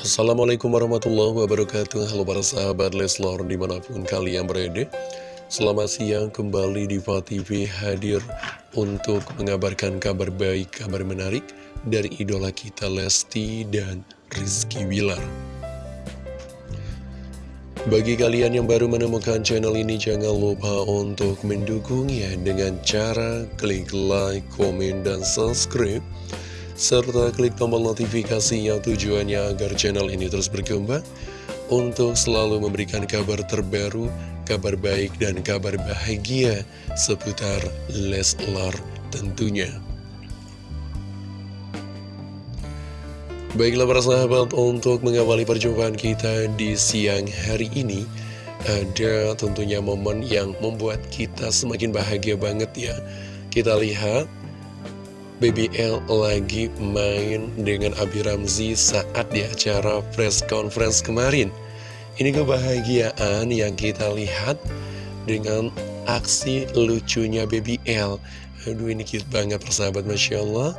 Assalamualaikum warahmatullahi wabarakatuh. Halo para sahabat Leslor di mana pun kalian berada. Selamat siang kembali di TV hadir untuk mengabarkan kabar baik, kabar menarik dari idola kita Lesti dan Rizky Wilar bagi kalian yang baru menemukan channel ini, jangan lupa untuk mendukungnya dengan cara klik like, komen, dan subscribe serta klik tombol notifikasi yang tujuannya agar channel ini terus berkembang untuk selalu memberikan kabar terbaru, kabar baik, dan kabar bahagia seputar Leslar tentunya. Baiklah para sahabat, untuk mengawali perjumpaan kita di siang hari ini, ada tentunya momen yang membuat kita semakin bahagia banget ya. Kita lihat BBL lagi main dengan Abi Ramzi saat di acara press conference kemarin. Ini kebahagiaan yang kita lihat dengan aksi lucunya BBL. Aduh ini cute banget persahabat Masya Allah.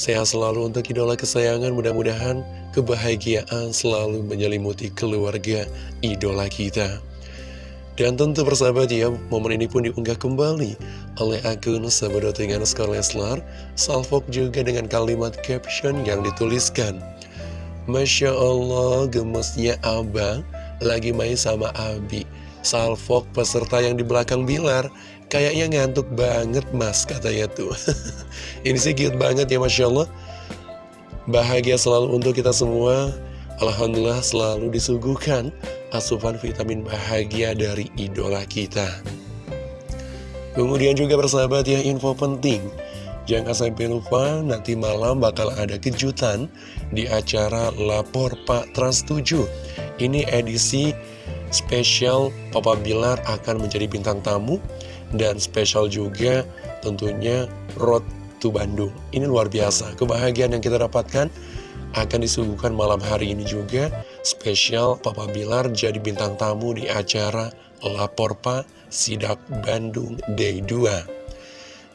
Sehat selalu untuk idola kesayangan, mudah-mudahan kebahagiaan selalu menyelimuti keluarga idola kita. Dan tentu persahabat ya, momen ini pun diunggah kembali oleh akun Sahabat dengan Skor Leslar, salvok juga dengan kalimat caption yang dituliskan. Masya Allah, gemesnya Abang lagi main sama Abi. Salvok peserta yang di belakang Bilar, kayaknya ngantuk banget mas, katanya tuh. ini sih cute banget ya Masya Allah. Bahagia selalu untuk kita semua. Alhamdulillah selalu disuguhkan asupan vitamin bahagia dari idola kita. Kemudian juga bersahabat ya info penting. Jangan sampai lupa nanti malam bakal ada kejutan di acara Lapor Pak Trans 7. Ini edisi spesial Papa Bilar akan menjadi bintang tamu dan spesial juga tentunya Road to Bandung. Ini luar biasa. Kebahagiaan yang kita dapatkan akan disuguhkan malam hari ini juga spesial Papa Bilar jadi bintang tamu di acara Lapor Pak Sidak Bandung Day 2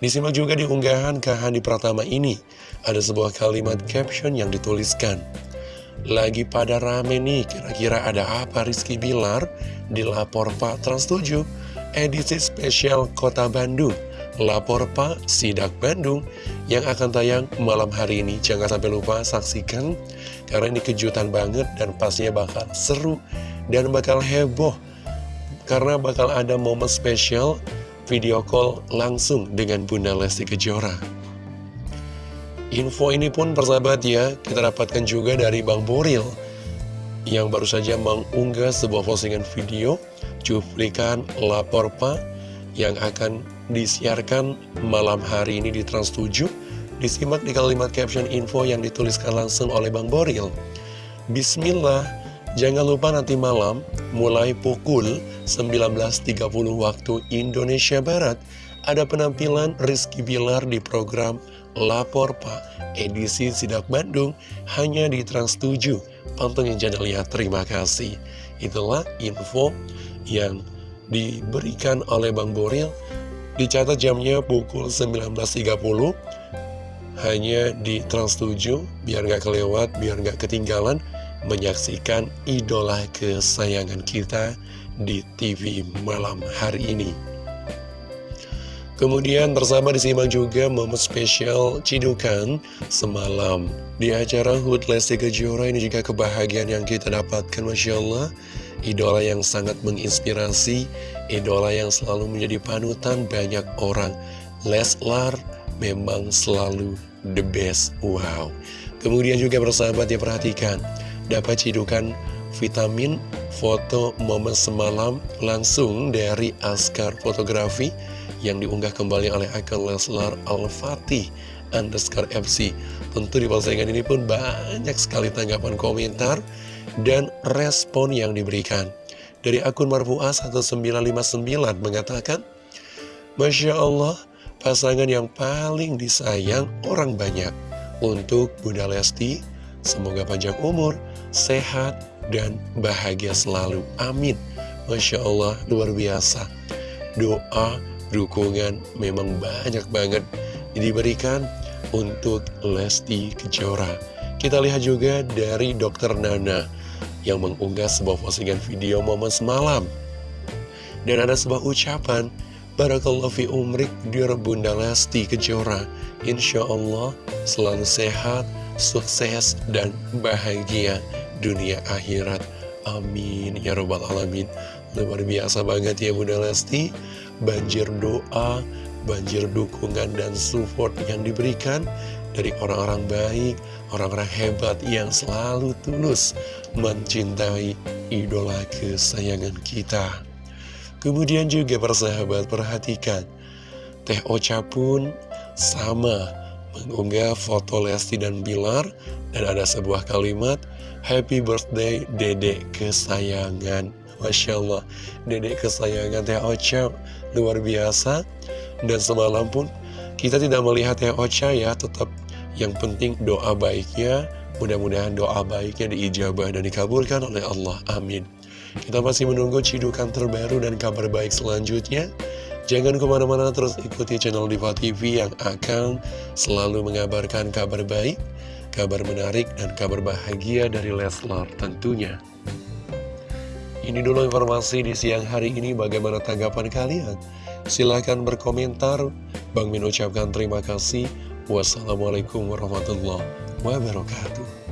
Disimak juga di unggahan Kahani Pratama ini. Ada sebuah kalimat caption yang dituliskan. Lagi pada rame nih kira-kira ada apa Rizky Bilar di Lapor Pak Trans 7 Edisi spesial Kota Bandung Lapor Pak Sidak Bandung yang akan tayang malam hari ini. Jangan sampai lupa saksikan, karena ini kejutan banget dan pastinya bakal seru dan bakal heboh. Karena bakal ada momen spesial video call langsung dengan Bunda Lesti Kejora. Info ini pun persahabat ya, kita dapatkan juga dari Bang Boril yang baru saja mengunggah sebuah postingan video cuplikan lapor Pak yang akan disiarkan malam hari ini di Trans 7 Disimak di kalimat caption info yang dituliskan langsung oleh Bang Boril. Bismillah, jangan lupa nanti malam mulai pukul 19.30 waktu Indonesia Barat Ada penampilan Rizky Bilar di program Lapor Pak edisi Sidak Bandung hanya di Trans 7 Pantengin channelnya, terima kasih. Itulah info yang diberikan oleh Bang Boril Dicatat jamnya pukul 19.30 Hanya di Trans 7 Biar nggak kelewat, biar nggak ketinggalan Menyaksikan idola kesayangan kita Di TV malam hari ini. Kemudian bersama disimak juga momen spesial Cidukan semalam. Di acara HUT Lesti Kejora ini juga kebahagiaan yang kita dapatkan Masya Allah Idola yang sangat menginspirasi idola yang selalu menjadi panutan banyak orang. Leslar memang selalu the best, wow. Kemudian juga bersahabat ya perhatikan, dapat cidukan vitamin foto momen semalam langsung dari Askar Fotografi yang diunggah kembali oleh akun Leslar Al-Fatih underscore FC. Tentu di postingan ini pun banyak sekali tanggapan komentar dan respon yang diberikan. Dari akun Marfu'ah 1959 mengatakan, Masya Allah, pasangan yang paling disayang orang banyak. Untuk Bunda Lesti, semoga panjang umur, sehat, dan bahagia selalu. Amin. Masya Allah, luar biasa. Doa, dukungan memang banyak banget diberikan untuk Lesti Kejora. Kita lihat juga dari Dokter Nana yang mengunggah sebuah postingan video momen semalam. Dan ada sebuah ucapan, Barakallahu fi umrik, dear Bunda Lesti Kejora. Insya Allah selalu sehat, sukses, dan bahagia dunia akhirat. Amin. Ya Rabbal Alamin. Luar biasa banget ya Bunda Lesti. Banjir doa, banjir dukungan dan support yang diberikan dari orang-orang baik, orang-orang hebat yang selalu tulus mencintai idola kesayangan kita. Kemudian juga persahabat perhatikan, Teh Ocha pun sama mengunggah foto Lesti dan Bilar dan ada sebuah kalimat Happy birthday dedek kesayangan Masya Allah dedek kesayangan Teh Ocha luar biasa dan semalam pun kita tidak melihat Ocha ya tetap yang penting doa baiknya mudah-mudahan doa baiknya diijabah dan dikabulkan oleh Allah amin kita masih menunggu cidukan terbaru dan kabar baik selanjutnya Jangan ke mana-mana terus ikuti channel Diva TV yang akan selalu mengabarkan kabar baik, kabar menarik, dan kabar bahagia dari Leslar tentunya. Ini dulu informasi di siang hari ini bagaimana tanggapan kalian? Silahkan berkomentar. Bang Min ucapkan terima kasih. Wassalamualaikum warahmatullahi wabarakatuh.